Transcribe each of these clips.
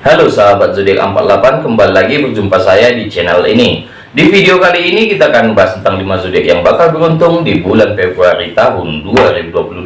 Halo sahabat zodiak 48 kembali lagi berjumpa saya di channel ini. Di video kali ini kita akan membahas tentang 5 zodiak yang bakal beruntung di bulan Februari tahun 2022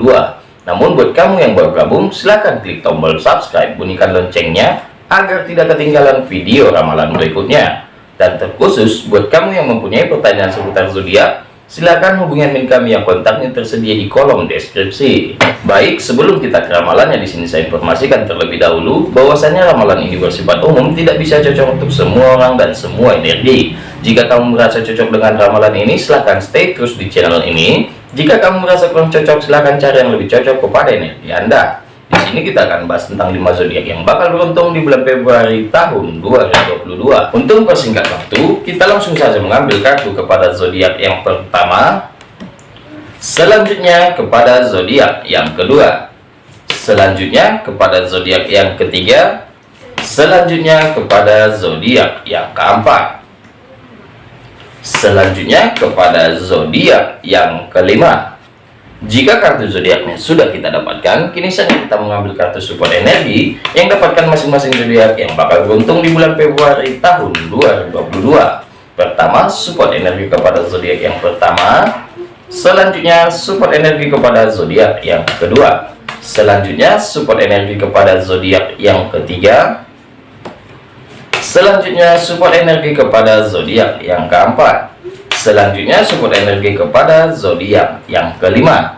namun buat kamu yang baru gabung silahkan klik tombol subscribe bunyikan loncengnya agar tidak ketinggalan video ramalan berikutnya. Dan terkhusus buat kamu yang mempunyai pertanyaan seputar zodiak silakan hubungi admin kami yang kontaknya tersedia di kolom deskripsi. Baik, sebelum kita ke ramalannya di sini saya informasikan terlebih dahulu bahwasanya ramalan ini bersifat umum, tidak bisa cocok untuk semua orang dan semua energi. Jika kamu merasa cocok dengan ramalan ini, silahkan stay terus di channel ini. Jika kamu merasa kurang cocok, silahkan cari yang lebih cocok kepada energi Anda. Di sini kita akan bahas tentang 5 zodiak yang bakal beruntung di bulan Februari tahun 2022. Untuk persingkat waktu, kita langsung saja mengambil kartu kepada zodiak yang pertama. Selanjutnya kepada zodiak yang kedua. Selanjutnya kepada zodiak yang ketiga. Selanjutnya kepada zodiak yang keempat. Selanjutnya kepada zodiak yang kelima. Jika kartu zodiaknya sudah kita dapatkan, kini saja kita mengambil kartu support energi yang dapatkan masing-masing zodiak yang bakal beruntung di bulan Februari tahun 2022. Pertama, support energi kepada zodiak yang pertama. Selanjutnya, support energi kepada zodiak yang kedua. Selanjutnya, support energi kepada zodiak yang ketiga. Selanjutnya, support energi kepada zodiak yang keempat. Selanjutnya support energi kepada zodiak yang kelima.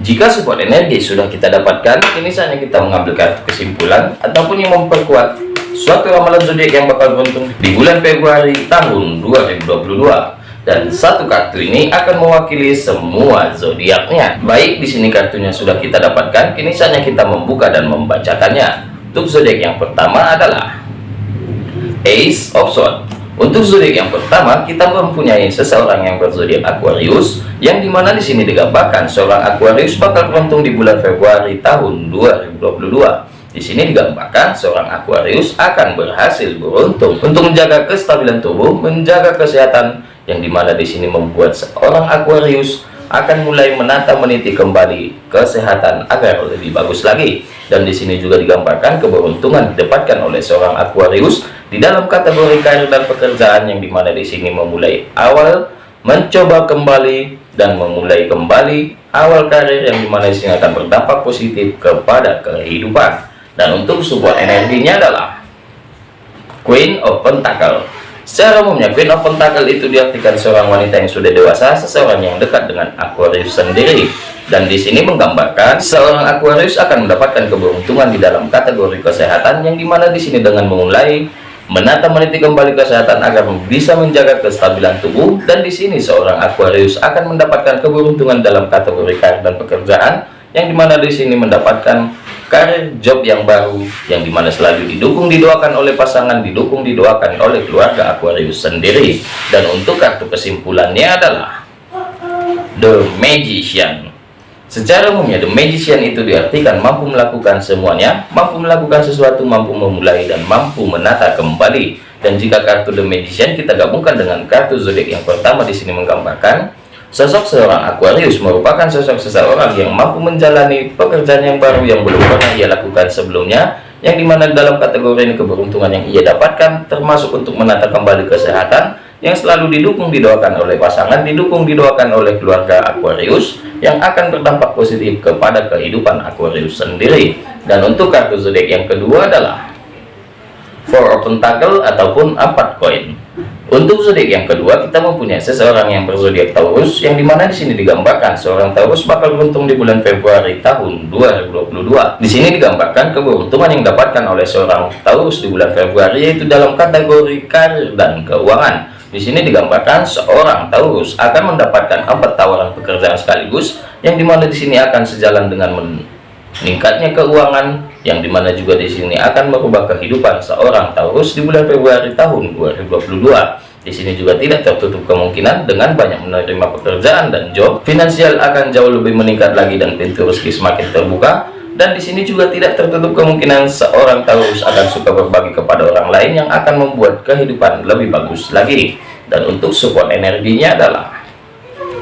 Jika support energi sudah kita dapatkan, ini saatnya kita mengambil kartu kesimpulan ataupun yang memperkuat suatu ramalan zodiak yang bakal beruntung di bulan Februari tahun 2022 dan satu kartu ini akan mewakili semua zodiaknya. Baik, di sini kartunya sudah kita dapatkan, kini saatnya kita membuka dan membacakannya. Untuk zodiak yang pertama adalah Ace of Swords. Untuk zodiak yang pertama, kita mempunyai seseorang yang berzodiak Aquarius, yang di mana di sini digambarkan seorang Aquarius bakal beruntung di bulan Februari tahun 2022. Di sini digambarkan seorang Aquarius akan berhasil beruntung untuk menjaga kestabilan tubuh, menjaga kesehatan, yang di mana di sini membuat seorang Aquarius akan mulai menata meniti kembali kesehatan agar lebih bagus lagi. Dan di sini juga digambarkan keberuntungan didapatkan oleh seorang Aquarius di dalam kategori karir dan pekerjaan yang di mana di sini memulai awal mencoba kembali dan memulai kembali awal karir yang di mana di sini akan berdampak positif kepada kehidupan dan untuk support energinya adalah Queen of Pentacle secara umumnya Queen of Pentacle itu diartikan seorang wanita yang sudah dewasa seseorang yang dekat dengan Aquarius sendiri. Dan di sini menggambarkan seorang Aquarius akan mendapatkan keberuntungan di dalam kategori kesehatan yang di mana di sini dengan memulai menata meniti kembali kesehatan agar bisa menjaga kestabilan tubuh. Dan di sini seorang Aquarius akan mendapatkan keberuntungan dalam kategori karir dan pekerjaan yang di mana di sini mendapatkan karir job yang baru yang di mana selalu didukung didoakan oleh pasangan didukung didoakan oleh keluarga Aquarius sendiri dan untuk kartu kesimpulannya adalah The Magician Secara umumnya, The Magician itu diartikan mampu melakukan semuanya, mampu melakukan sesuatu, mampu memulai, dan mampu menata kembali. Dan jika kartu The Magician kita gabungkan dengan kartu zodiak yang pertama di sini menggambarkan, sosok seorang Aquarius merupakan sosok seseorang yang mampu menjalani pekerjaan yang baru yang belum pernah ia lakukan sebelumnya, yang di mana dalam kategori ini keberuntungan yang ia dapatkan termasuk untuk menata kembali kesehatan, yang selalu didukung didoakan oleh pasangan didukung didoakan oleh keluarga Aquarius yang akan berdampak positif kepada kehidupan Aquarius sendiri. Dan untuk kartu zodiak yang kedua adalah Four Pentacle ataupun empat koin untuk zodiak yang kedua kita mempunyai seseorang yang berzodiak Taurus yang di mana di sini digambarkan seorang Taurus bakal beruntung di bulan Februari tahun 2022 di sini digambarkan keberuntungan yang didapatkan oleh seorang Taurus di bulan Februari yaitu dalam kategori karir dan keuangan. Di sini digambarkan seorang Taurus akan mendapatkan empat tawaran pekerjaan sekaligus yang di mana di sini akan sejalan dengan meningkatnya keuangan yang di mana juga di sini akan merubah kehidupan seorang Taurus di bulan Februari tahun 2022. Di sini juga tidak tertutup kemungkinan dengan banyak menerima pekerjaan dan job finansial akan jauh lebih meningkat lagi dan pintu rezeki semakin terbuka. Dan di sini juga tidak tertutup kemungkinan seorang Taurus akan suka berbagi kepada orang lain yang akan membuat kehidupan lebih bagus lagi. Dan untuk support energinya adalah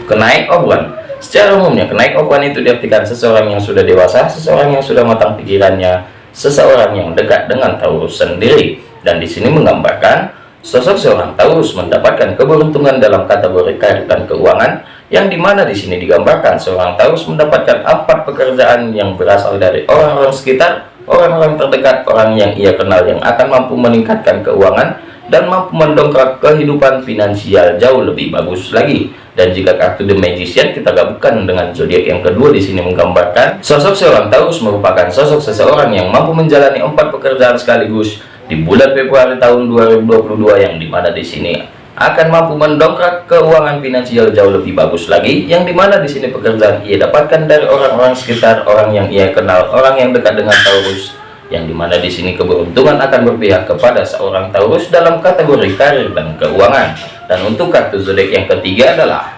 kenaik oban secara umumnya kenaik oban itu diartikan seseorang yang sudah dewasa seseorang yang sudah matang pikirannya seseorang yang dekat dengan Taurus sendiri. Dan di sini menggambarkan sosok seorang Taurus mendapatkan keberuntungan dalam kategori karir dan keuangan yang di mana di sini digambarkan seorang Taurus mendapatkan empat pekerjaan yang berasal dari orang-orang sekitar orang-orang terdekat orang yang ia kenal yang akan mampu meningkatkan keuangan dan mampu mendongkrak kehidupan finansial jauh lebih bagus lagi. Dan jika kartu The Magician kita gabungkan dengan zodiak yang kedua di sini menggambarkan sosok seorang Taurus merupakan sosok seseorang yang mampu menjalani empat pekerjaan sekaligus di bulan Februari tahun 2022 yang di mana di sini akan mampu mendongkrak keuangan finansial jauh lebih bagus lagi yang di mana di sini pekerjaan ia dapatkan dari orang-orang sekitar orang yang ia kenal orang yang dekat dengan Taurus yang di mana di sini keberuntungan akan berpihak kepada seorang Taurus dalam kategori karir dan keuangan dan untuk kartu zodiak yang ketiga adalah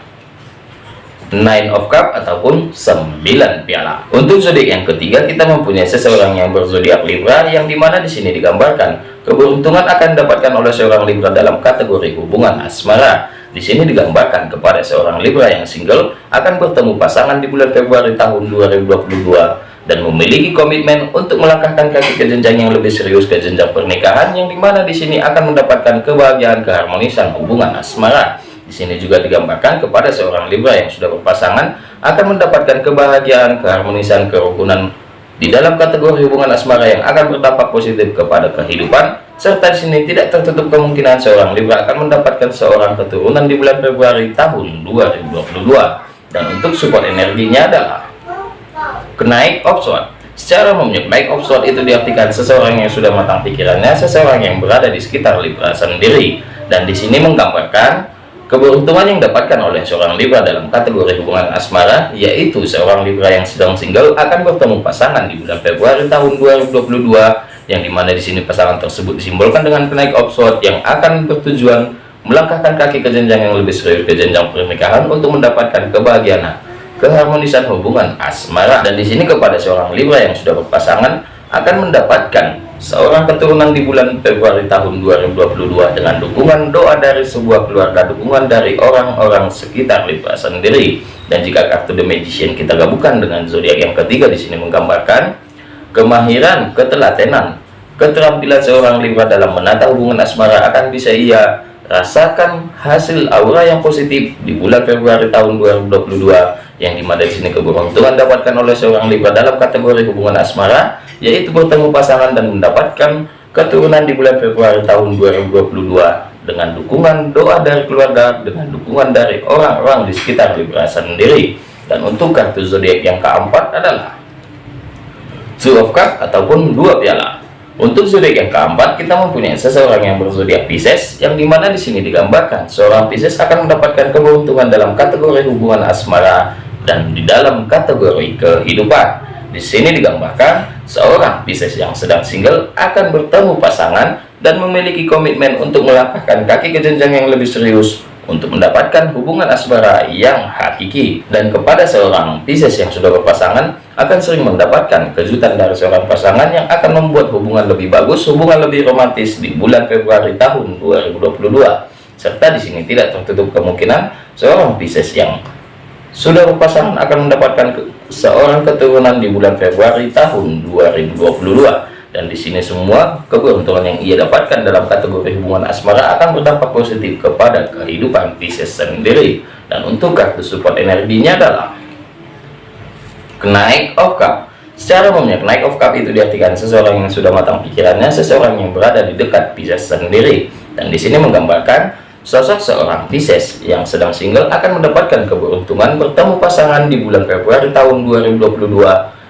Nine of Cup ataupun 9 piala. Untuk zodiak yang ketiga kita mempunyai seseorang yang berzodiak Libra yang di mana di sini digambarkan keberuntungan akan didapatkan oleh seorang Libra dalam kategori hubungan asmara. Di sini digambarkan kepada seorang Libra yang single akan bertemu pasangan di bulan Februari tahun 2022 dan memiliki komitmen untuk melangkahkan kaki ke jenjang yang lebih serius ke jenjang pernikahan yang di mana di sini akan mendapatkan kebahagiaan keharmonisan hubungan asmara. Di sini juga digambarkan kepada seorang Libra yang sudah berpasangan akan mendapatkan kebahagiaan, keharmonisan, kerukunan di dalam kategori hubungan asmara yang akan berdampak positif kepada kehidupan serta di sini tidak tertutup kemungkinan seorang Libra akan mendapatkan seorang keturunan di bulan Februari tahun 2022 dan untuk support energinya adalah kenaik option secara umumnya naik option itu diartikan seseorang yang sudah matang pikirannya seseorang yang berada di sekitar Libra sendiri. Dan di sini menggambarkan Keberuntungan yang didapatkan oleh seorang Libra dalam kategori hubungan asmara, yaitu seorang Libra yang sedang single akan bertemu pasangan di bulan Februari tahun 2022, yang di mana di sini pasangan tersebut disimbolkan dengan kenaik offshore yang akan bertujuan melangkahkan kaki ke jenjang yang lebih serius ke jenjang pernikahan untuk mendapatkan kebahagiaan, keharmonisan hubungan asmara. Dan di sini kepada seorang Libra yang sudah berpasangan akan mendapatkan seorang keturunan di bulan Februari tahun 2022 dengan dukungan doa dari sebuah keluarga dukungan dari orang-orang sekitar Libra sendiri dan jika kartu The Magician kita gabungkan dengan zodiak yang ketiga di sini menggambarkan kemahiran ketelatenan keterampilan seorang Libra dalam menata hubungan asmara akan bisa ia rasakan hasil aura yang positif di bulan Februari tahun 2022 yang di mana di sini keberuntungan dapatkan oleh seorang Libra dalam kategori hubungan asmara yaitu bertemu pasangan dan mendapatkan keturunan di bulan Februari tahun 2022 dengan dukungan doa dari keluarga dengan dukungan dari orang-orang di sekitar Libra sendiri. Dan untuk kartu zodiak yang keempat adalah Two of Cup ataupun dua piala. Untuk zodiak yang keempat kita mempunyai seseorang yang berzodiak Pisces yang di mana di sini digambarkan seorang Pisces akan mendapatkan keberuntungan dalam kategori hubungan asmara dan di dalam kategori kehidupan. Di sini digambarkan seorang Pisces yang sedang single akan bertemu pasangan dan memiliki komitmen untuk melangkahkan kaki ke jenjang yang lebih serius untuk mendapatkan hubungan asmara yang hakiki. Dan kepada seorang Pisces yang sudah berpasangan akan sering mendapatkan kejutan dari seorang pasangan yang akan membuat hubungan lebih bagus hubungan lebih romantis di bulan Februari tahun 2022 serta di sini tidak tertutup kemungkinan seorang Pisces yang sudah berpasangan akan mendapatkan seorang keturunan di bulan Februari tahun 2022 dan di sini semua keberuntungan yang ia dapatkan dalam kategori hubungan asmara akan berdampak positif kepada kehidupan Pisces sendiri. Dan untuk kartu support energinya adalah kenaik of cup secara umumnya kenaik of cup itu diartikan seseorang yang sudah matang pikirannya seseorang yang berada di dekat Pisces sendiri. Dan di sini menggambarkan Sosok seorang Pisces yang sedang single akan mendapatkan keberuntungan bertemu pasangan di bulan Februari tahun 2022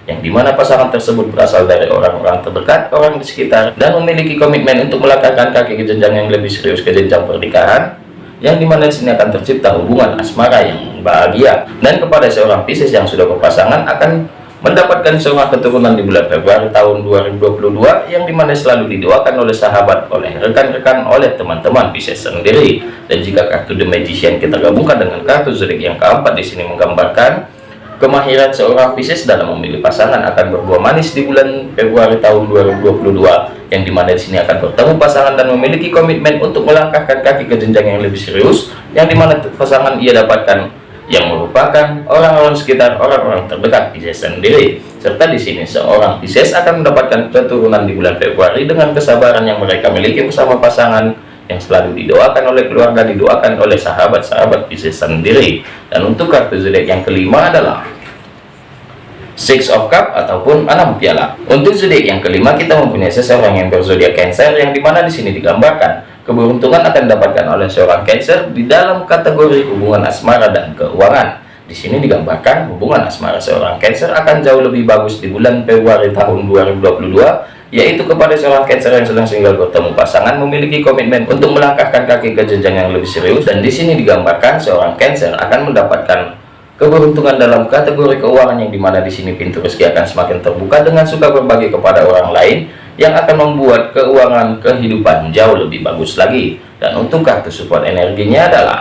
yang di mana pasangan tersebut berasal dari orang-orang terdekat, orang di sekitar, dan memiliki komitmen untuk melangkahkan kaki ke jenjang yang lebih serius ke jenjang pernikahan, yang di mana di sini akan tercipta hubungan asmara yang bahagia. Dan kepada seorang Pisces yang sudah berpasangan akan mendapatkan seorang keturunan di bulan Februari tahun 2022 yang di mana selalu didoakan oleh sahabat, oleh rekan-rekan, oleh teman-teman Pisces sendiri. Dan jika kartu The Magician kita gabungkan dengan kartu zodiak yang keempat di sini menggambarkan kemahiran seorang Pisces dalam memilih pasangan akan berbuah manis di bulan Februari tahun 2022 yang di mana di sini akan bertemu pasangan dan memiliki komitmen untuk melangkahkan kaki ke jenjang yang lebih serius yang di mana pasangan ia dapatkan yang merupakan orang-orang sekitar orang-orang terdekat Pisces sendiri serta di sini seorang Pisces akan mendapatkan keturunan di bulan Februari dengan kesabaran yang mereka miliki bersama pasangan yang selalu didoakan oleh keluarga didoakan oleh sahabat-sahabat Pisces sendiri dan untuk kartu zodiak yang kelima adalah Six of Cup ataupun enam piala. Untuk zodiak yang kelima kita mempunyai seseorang yang berzodiak Cancer yang di mana di sini digambarkan keberuntungan akan didapatkan oleh seorang Cancer di dalam kategori hubungan asmara dan keuangan. Di sini digambarkan hubungan asmara seorang Cancer akan jauh lebih bagus di bulan Februari tahun 2022 yaitu kepada seorang Cancer yang sedang single bertemu pasangan memiliki komitmen untuk melangkahkan kaki ke jenjang yang lebih serius dan di sini digambarkan seorang Cancer akan mendapatkan keberuntungan dalam kategori keuangan yang di mana di sini pintu rezeki akan semakin terbuka dengan suka berbagi kepada orang lain yang akan membuat keuangan kehidupan jauh lebih bagus lagi. Dan untuk kartu support energinya adalah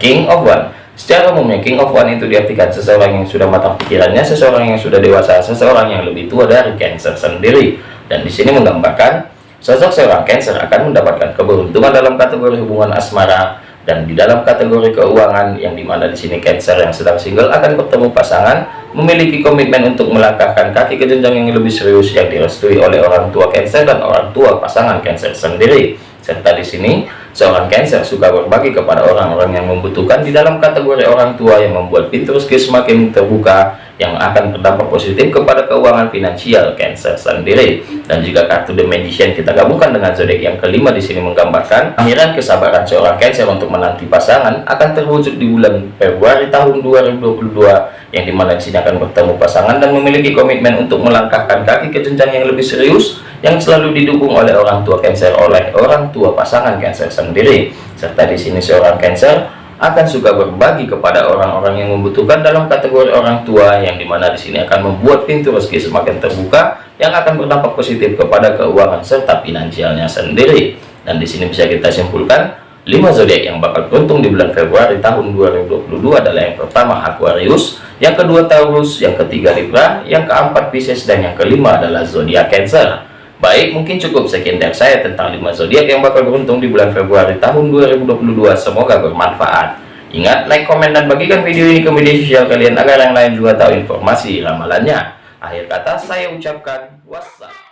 King of One. Secara umumnya King of One itu diartikan seseorang yang sudah matang pikirannya seseorang yang sudah dewasa seseorang yang lebih tua dari Cancer sendiri. Dan di sini menggambarkan sosok seorang Cancer akan mendapatkan keberuntungan dalam kategori hubungan asmara dan di dalam kategori keuangan yang di mana di sini Cancer yang sedang single akan bertemu pasangan memiliki komitmen untuk melangkahkan kaki ke jenjang yang lebih serius yang direstui oleh orang tua Cancer dan orang tua pasangan Cancer sendiri. Serta di sini seorang Cancer suka berbagi kepada orang-orang yang membutuhkan di dalam kategori orang tua yang membuat pintu rezeki semakin terbuka yang akan berdampak positif kepada keuangan finansial Cancer sendiri. Dan jika kartu The Magician kita gabungkan dengan zodiak yang kelima di sini menggambarkan akhiran kesabaran seorang Cancer untuk menanti pasangan akan terwujud di bulan Februari tahun 2022 yang di mana di sini akan bertemu pasangan dan memiliki komitmen untuk melangkahkan kaki ke jenjang yang lebih serius yang selalu didukung oleh orang tua Cancer oleh orang tua pasangan Cancer sendiri serta di sini seorang Cancer akan suka berbagi kepada orang-orang yang membutuhkan dalam kategori orang tua yang di mana di sini akan membuat pintu rezeki semakin terbuka yang akan berdampak positif kepada keuangan serta finansialnya sendiri dan di sini bisa kita simpulkan 5 zodiak yang bakal beruntung di bulan Februari tahun 2022 adalah yang pertama Aquarius, yang kedua Taurus, yang ketiga Libra, yang keempat Pisces dan yang kelima adalah zodiak Cancer. Baik, mungkin cukup sekian dari saya tentang 5 zodiak yang bakal beruntung di bulan Februari tahun 2022. Semoga bermanfaat. Ingat, like, komen, dan bagikan video ini ke media sosial kalian agar yang lain juga tahu informasi ramalannya. Akhir kata saya ucapkan wassalam.